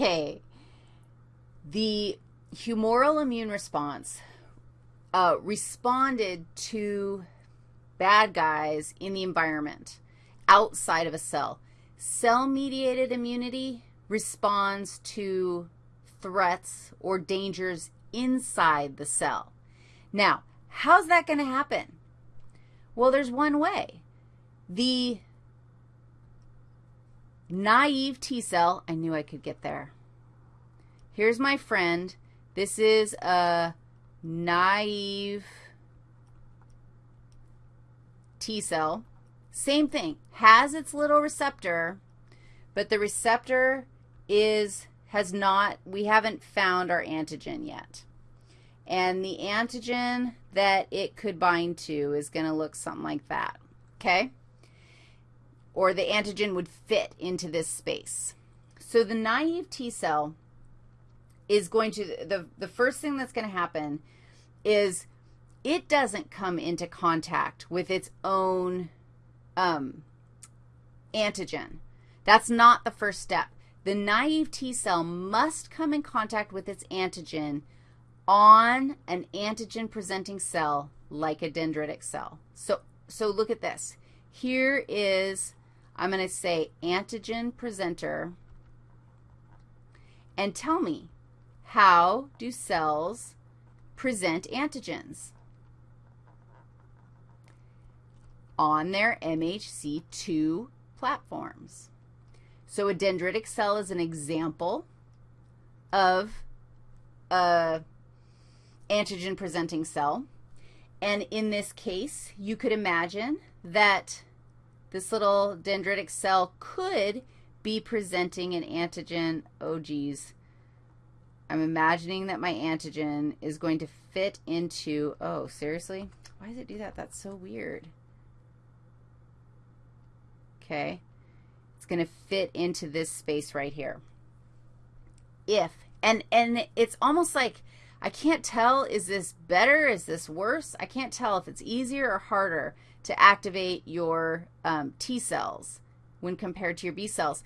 Okay. The humoral immune response uh, responded to bad guys in the environment outside of a cell. Cell-mediated immunity responds to threats or dangers inside the cell. Now, how's that going to happen? Well, there's one way. The naive T cell, I knew I could get there. Here's my friend. This is a naive T cell. Same thing, has its little receptor, but the receptor is, has not, we haven't found our antigen yet. And the antigen that it could bind to is going to look something like that, okay? Or the antigen would fit into this space. So the naive T cell is going to, the, the first thing that's going to happen is it doesn't come into contact with its own um, antigen. That's not the first step. The naive T cell must come in contact with its antigen on an antigen-presenting cell like a dendritic cell. So, so look at this. Here is, I'm going to say antigen presenter, and tell me, how do cells present antigens? On their MHC2 platforms. So a dendritic cell is an example of a antigen-presenting cell. And in this case, you could imagine that this little dendritic cell could be presenting an antigen. Oh, geez. I'm imagining that my antigen is going to fit into, oh, seriously? Why does it do that? That's so weird. Okay. It's going to fit into this space right here. If, and, and it's almost like, I can't tell, is this better, is this worse? I can't tell if it's easier or harder to activate your um, T cells when compared to your B cells.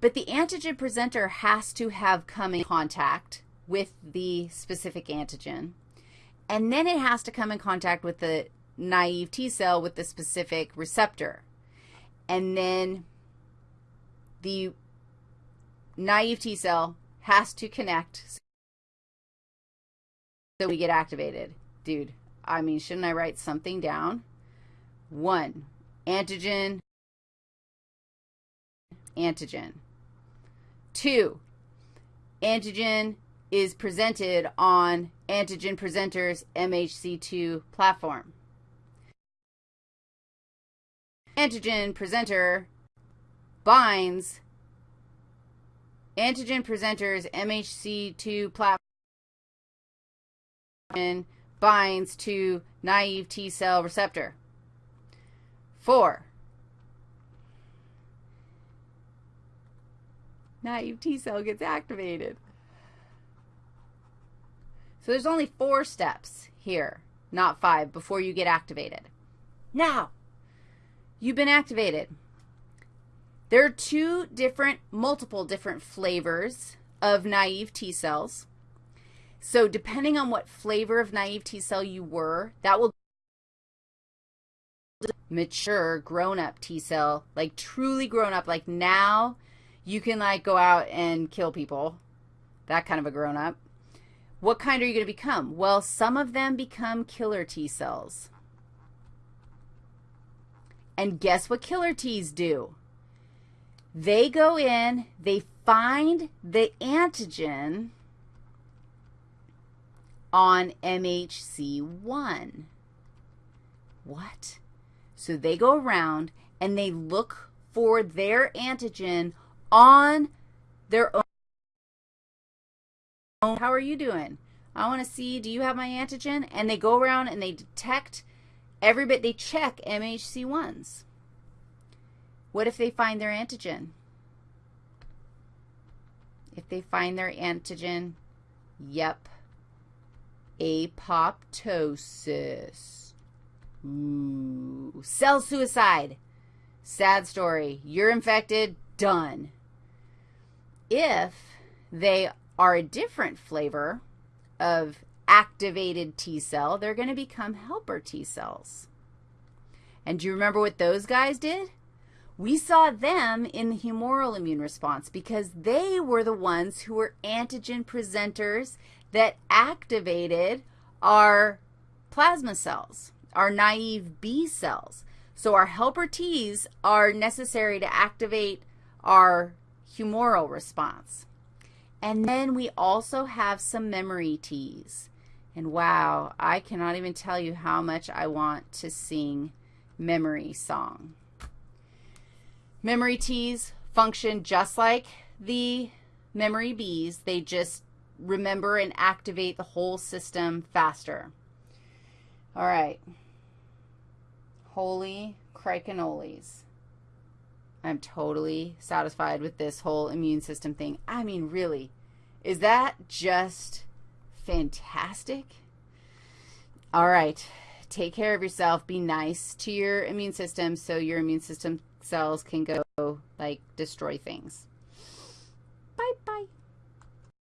But the antigen presenter has to have come in contact with the specific antigen. And then it has to come in contact with the naive T cell with the specific receptor. And then the naive T cell has to connect so we get activated. Dude, I mean, shouldn't I write something down? One, antigen, antigen. Two, antigen is presented on antigen presenter's MHC2 platform. Antigen presenter binds antigen presenter's MHC2 platform binds to naive T cell receptor. Four, naive T cell gets activated. So there's only four steps here, not five, before you get activated. Now, you've been activated. There are two different, multiple different flavors of naive T cells. So depending on what flavor of naive T cell you were, that will mature grown-up T cell, like truly grown up, like now you can like go out and kill people, that kind of a grown up. What kind are you going to become? Well, some of them become killer T cells. And guess what killer T's do? They go in, they find the antigen on MHC1. What? So they go around and they look for their antigen on their own. How are you doing? I want to see, do you have my antigen? And they go around and they detect every bit, they check MHC1s. What if they find their antigen? If they find their antigen, yep, apoptosis. Ooh, cell suicide. Sad story. You're infected, done. If they are a different flavor of activated T cell, they're going to become helper T cells. And do you remember what those guys did? We saw them in the humoral immune response because they were the ones who were antigen presenters that activated our plasma cells, our naive B cells. So our helper Ts are necessary to activate our humoral response. And then we also have some memory Ts. And wow, I cannot even tell you how much I want to sing memory song. Memory Ts function just like the memory Bs. They just remember and activate the whole system faster. All right. Holy crikenoles. I'm totally satisfied with this whole immune system thing. I mean, really, is that just fantastic? All right. Take care of yourself. Be nice to your immune system so your immune system cells can go, like, destroy things.